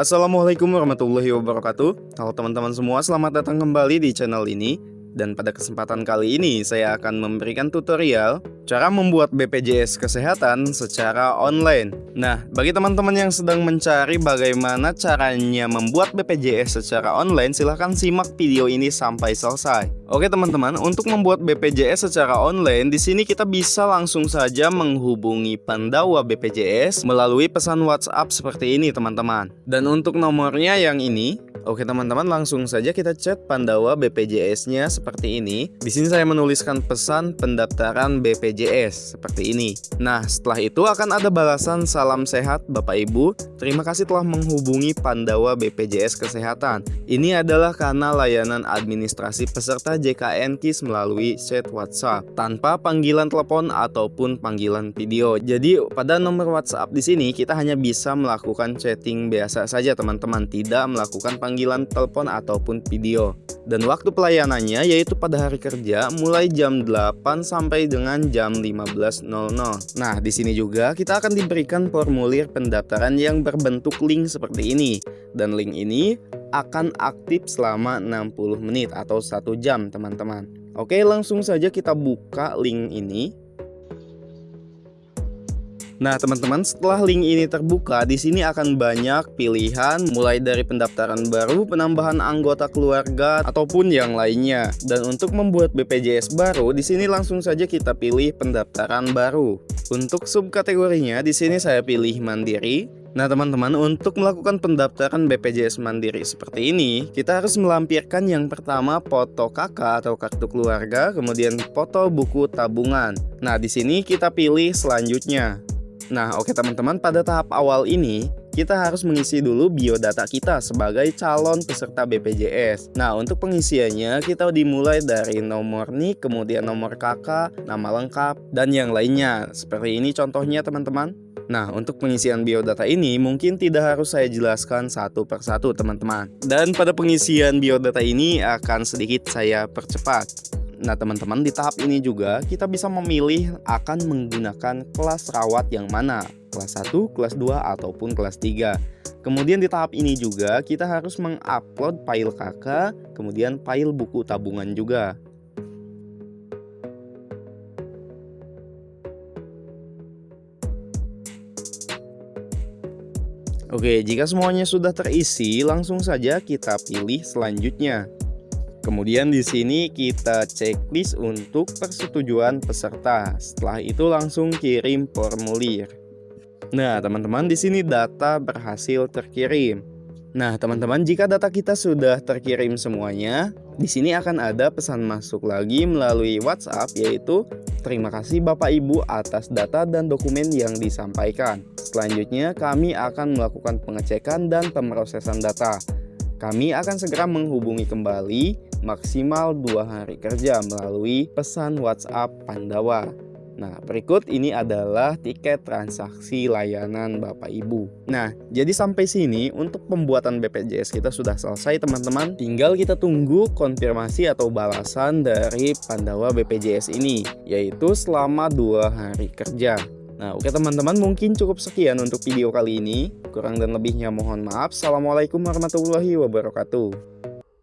Assalamualaikum warahmatullahi wabarakatuh. Halo teman-teman semua, selamat datang kembali di channel ini Dan pada kesempatan kali ini saya akan memberikan tutorial Cara membuat BPJS Kesehatan secara online Nah, bagi teman-teman yang sedang mencari bagaimana caranya membuat BPJS secara online Silahkan simak video ini sampai selesai Oke teman-teman, untuk membuat BPJS secara online, di sini kita bisa langsung saja menghubungi Pandawa BPJS melalui pesan WhatsApp seperti ini teman-teman. Dan untuk nomornya yang ini, Oke teman-teman langsung saja kita chat Pandawa BPJS-nya seperti ini. Di sini saya menuliskan pesan pendaftaran BPJS seperti ini. Nah setelah itu akan ada balasan salam sehat Bapak Ibu. Terima kasih telah menghubungi Pandawa BPJS Kesehatan. Ini adalah karena layanan administrasi peserta JKN KIS melalui chat WhatsApp tanpa panggilan telepon ataupun panggilan video. Jadi pada nomor WhatsApp di sini kita hanya bisa melakukan chatting biasa saja teman-teman, tidak melakukan panggilan panggilan telepon ataupun video. Dan waktu pelayanannya yaitu pada hari kerja mulai jam 8 sampai dengan jam 15.00. Nah, di sini juga kita akan diberikan formulir pendaftaran yang berbentuk link seperti ini. Dan link ini akan aktif selama 60 menit atau satu jam teman-teman. Oke, langsung saja kita buka link ini. Nah, teman-teman, setelah link ini terbuka, di sini akan banyak pilihan mulai dari pendaftaran baru, penambahan anggota keluarga ataupun yang lainnya. Dan untuk membuat BPJS baru, di sini langsung saja kita pilih pendaftaran baru. Untuk subkategorinya, di sini saya pilih mandiri. Nah teman-teman untuk melakukan pendaftaran BPJS Mandiri seperti ini kita harus melampirkan yang pertama foto kakak atau kartu keluarga kemudian foto buku tabungan Nah di sini kita pilih selanjutnya Nah, oke teman-teman, pada tahap awal ini kita harus mengisi dulu biodata kita sebagai calon peserta BPJS. Nah, untuk pengisiannya kita dimulai dari nomor NIK, kemudian nomor kakak, nama lengkap, dan yang lainnya. Seperti ini contohnya teman-teman. Nah, untuk pengisian biodata ini mungkin tidak harus saya jelaskan satu persatu teman-teman. Dan pada pengisian biodata ini akan sedikit saya percepat. Nah teman-teman di tahap ini juga kita bisa memilih akan menggunakan kelas rawat yang mana? Kelas 1, kelas 2, ataupun kelas 3 Kemudian di tahap ini juga kita harus mengupload file kakak Kemudian file buku tabungan juga. Oke, jika semuanya sudah terisi, langsung saja kita pilih selanjutnya. Kemudian di sini kita checklist untuk persetujuan peserta. Setelah itu langsung kirim formulir. Nah, teman-teman di sini data berhasil terkirim. Nah, teman-teman, jika data kita sudah terkirim semuanya, di sini akan ada pesan masuk lagi melalui WhatsApp yaitu terima kasih Bapak Ibu atas data dan dokumen yang disampaikan. Selanjutnya, kami akan melakukan pengecekan dan pemrosesan data. Kami akan segera menghubungi kembali maksimal dua hari kerja melalui pesan WhatsApp Pandawa. Nah, berikut ini adalah tiket transaksi layanan Bapak Ibu. Nah, jadi sampai sini untuk pembuatan BPJS kita sudah selesai teman-teman. Tinggal kita tunggu konfirmasi atau balasan dari Pandawa BPJS ini, yaitu selama dua hari kerja. Nah, oke teman-teman, mungkin cukup sekian untuk video kali ini. Kurang dan lebihnya mohon maaf. Assalamualaikum warahmatullahi wabarakatuh.